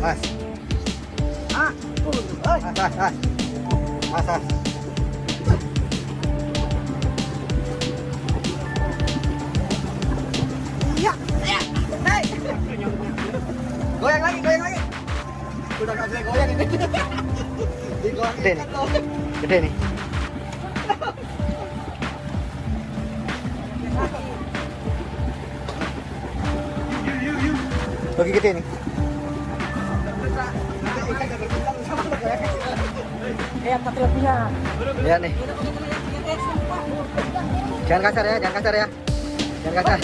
As. Ah, oi. As, as, as. As, as. Ya, ya. Hai. Goyang lagi, goyang lagi. Udah enggak bisa goyang ini. Digoyang. Gede nih. Gede nih. Oke, gede nih. Eh, lebihnya. Ya nih. Jangan kasar ya, jangan kasar ya. Jangan kasar.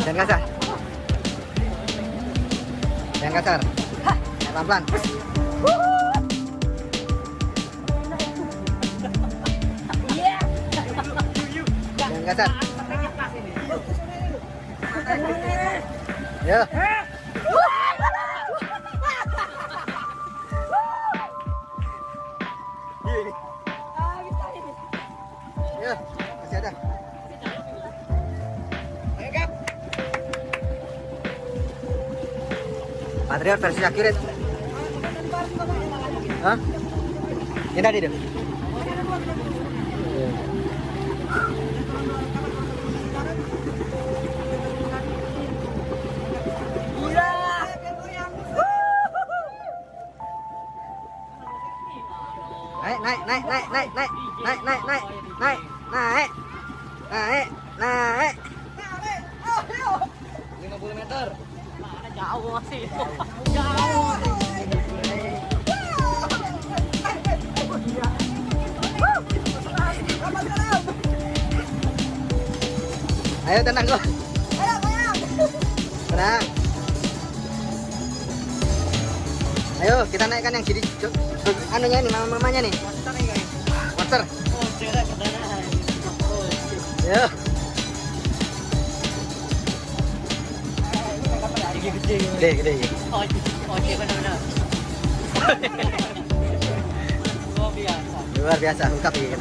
Jangan kasar. Jangan kasar. Pelan-pelan. Jangan kasar. Ya, Patriot versi accurate. Hah? Ini tadi deh. Naik, naik, naik, naik, naik, naik, naik, naik, naik, naik, naik, naik, naik. 50 meter. Jauh sih. Ayo tenang kok. Tenang. Ayo kita naikkan yang jadi anunya nih mama mamanya nih. Monster. Ayo. Gede gede. gede. Oh, oke benar-benar. Luar biasa. Luar biasa. Ungkap ya.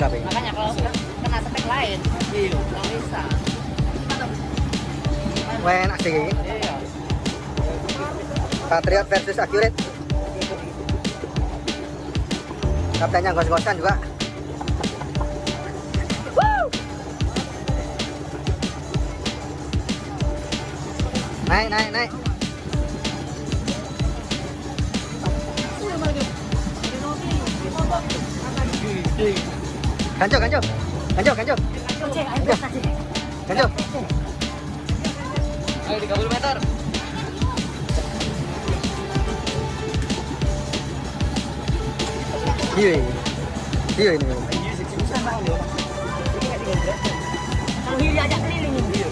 Makanya kalau kena spek lain, iya, nggak bisa. Ya. Iya. Patriot versus accurate. Kaptennya gos-gosan juga. Naik, naik, naik. Gede. Ganjok, ganjok. Ganjok, ganjok. Ganjok. Ayo 30 meter. Iya. Iya ini. Kalau Hiri ajak keliling ini.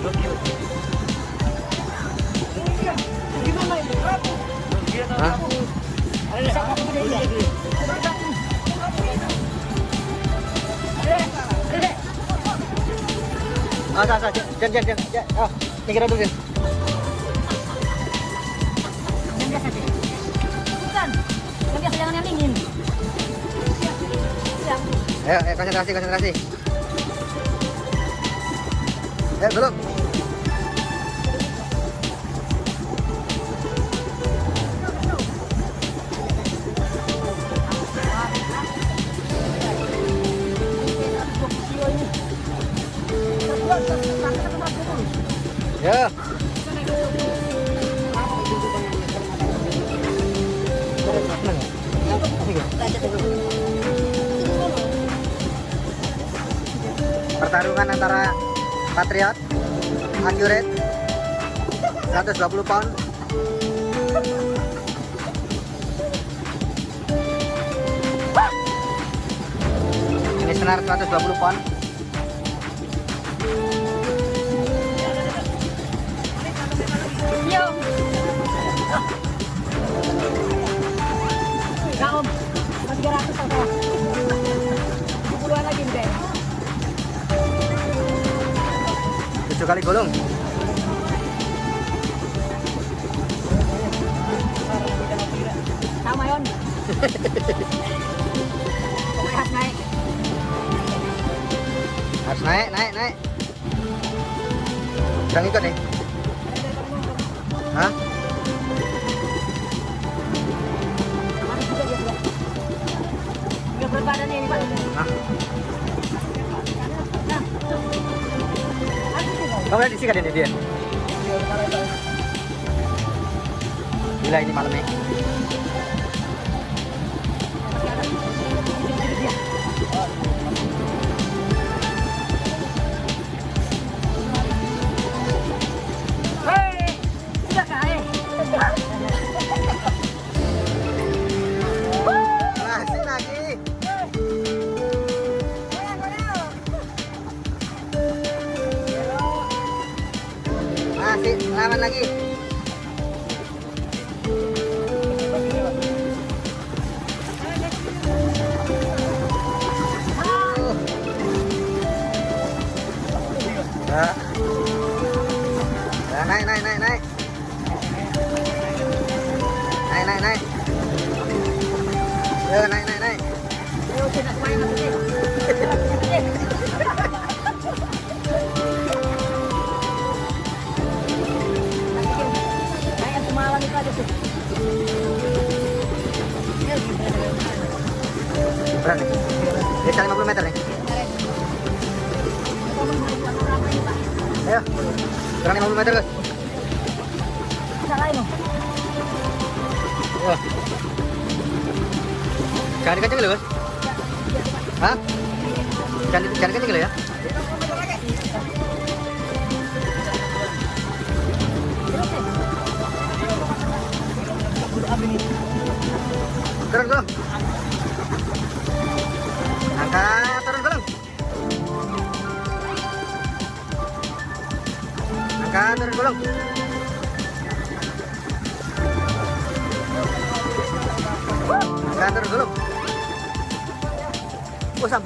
Gimana ini? Hah? Ah, sah, sah. Jen, jen, jen. jen. Oh, nyingkir dulu, Jen. Yang biasa sih. Bukan. Yang biasa jangan yang dingin. Yang Ayo, ayo konsentrasi, konsentrasi. Ayo, belum. Ya. Pertarungan antara Patriot Accurate 120 pound Ini senar 120 pound kali gulung sama yon. Harus naik. Harus naik naik naik. Jangan ikut nih. Hah? Berbadan ini pak. Nah. nah. Kamu lihat disikat ini dia. Gila ini malamnya. Nih. Bisa 50 meter nih. Ayo. Kurang 50 meter, guys. Wah. Jangan dikenceng dulu. Hah? Jangan, jangan ya.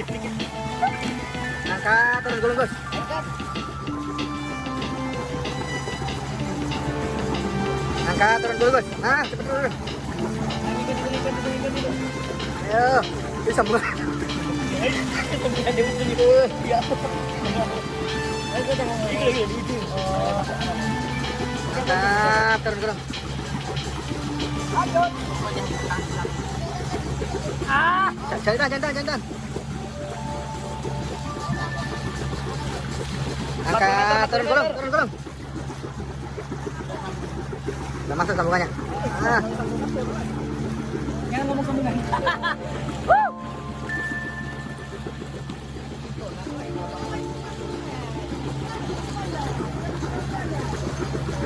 Angkat terus gulung, Gus. Angkat turun dulu, Gus. Nah, cepet dulu. Ayo, ini sambungan. Angkat turun gulung. Ah, jangan, jangan, jangan. Angkat turun gulung, turun gulung. Udah masuk sambungannya. Ah. Jangan ngomong sambungan.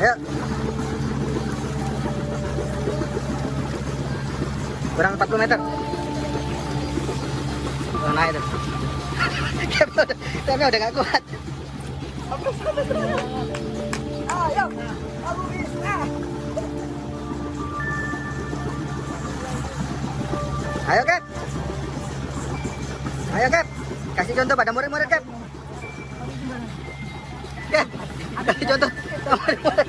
Ayo. Kurang 40 meter. Oh, naik tuh. Kayaknya udah, udah gak kuat. Ayo, Kep. Ayo, Kep. Kasih contoh pada murid-murid, Kep. Kep, kasih contoh murid-murid.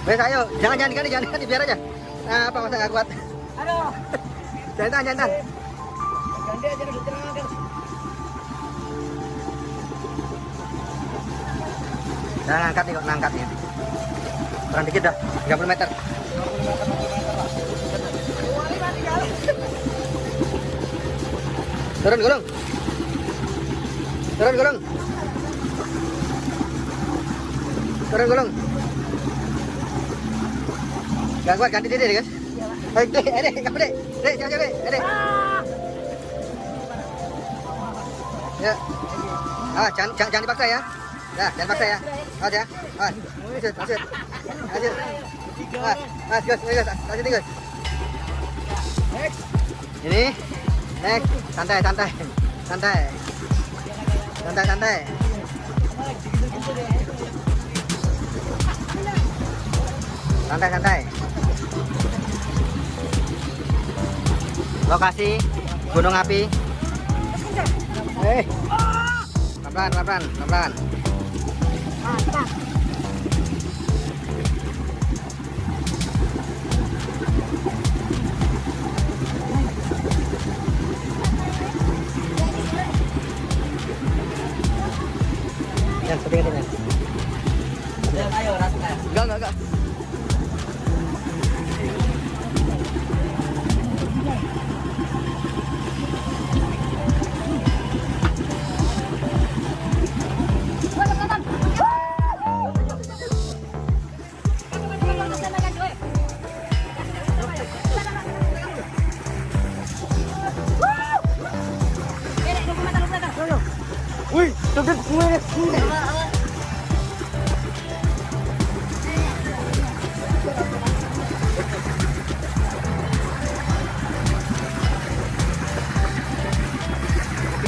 Wes ayo, jangan jangan jangan diganti, biar aja. Nah, apa masa nggak kuat? Aduh. Jangan tahan, jangan tahan. Ganti aja udah tenang. Jangan angkat nih kok, nah, angkat nih. Kurang dikit dah, 30 meter. Turun gulung. Turun gulung. Turun gulung. Gak kuat ganti deh guys. Ayo deh, ayo deh, kamu deh. Jangan ayo Ya. Ah, jangan, jangan, dipaksa ya. Ya, jangan paksa ya. Awas ya. Awas. Gus. Lanjutin, Gus. Ini. Next. Santai, santai. Santai. Santai, santai. Santai, santai. Lokasi Gunung Api เฮ้ยรับด้านรับด้านรับด้าน ผ่านปะ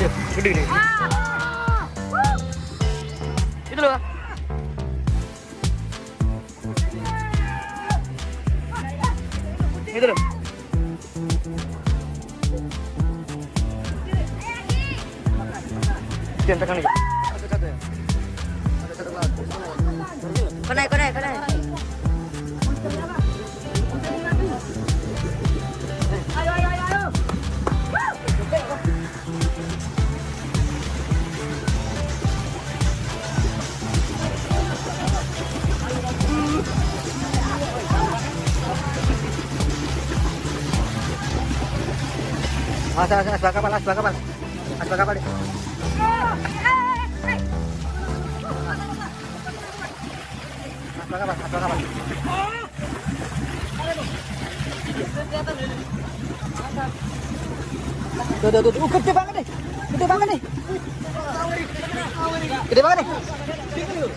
Gede, nih. Itu loh. Itu loh. Jangan tekan nih. Satu-satu ya. Satu-satu lagi. Konai, konai, konai. Mas, bakal, mas. Mas, bakal deh. Mas, bakal, mas, bakal, mas. Tuh. Uh, banget nih. Gede banget nih. Gede banget nih. Gede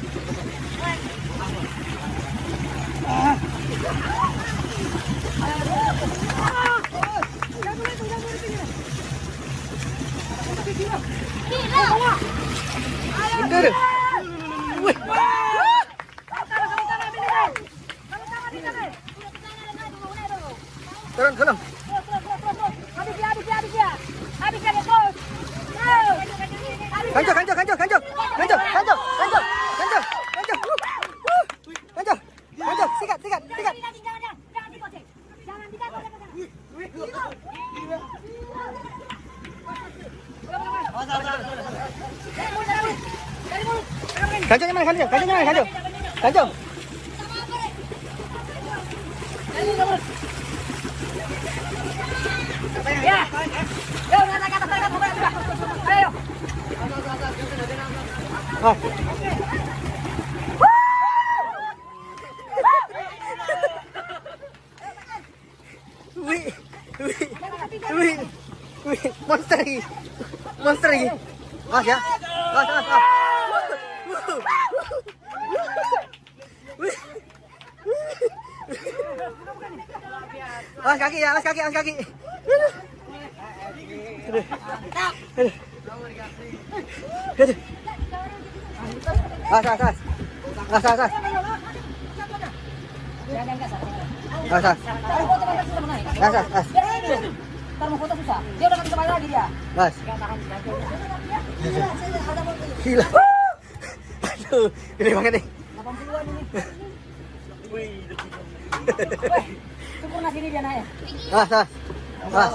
deh. Wih. Turun, turun. Ganjolnya mana, ganjol? Ganjolnya mana. Ya. Yo, atas, naik ke atas. Ayo. Ah. Wih, wih, wih, wih, monster lagi, monster lagi. Mas ya. Wih. Mas kaki ya, mas kaki, mas kaki. Aduh. Aduh. Aduh. As, as, as. As, as, as. Jangan gas. As, as. Taruh foto kan susah naik. As, as, as. Biar ini dulu. Ntar mau foto susah. Dia udah nggak bisa balik lagi dia. As. Gila. Aduh, gede banget nih. 80-an ini. Syukur sempurna sini dia naik. Ya? Ah,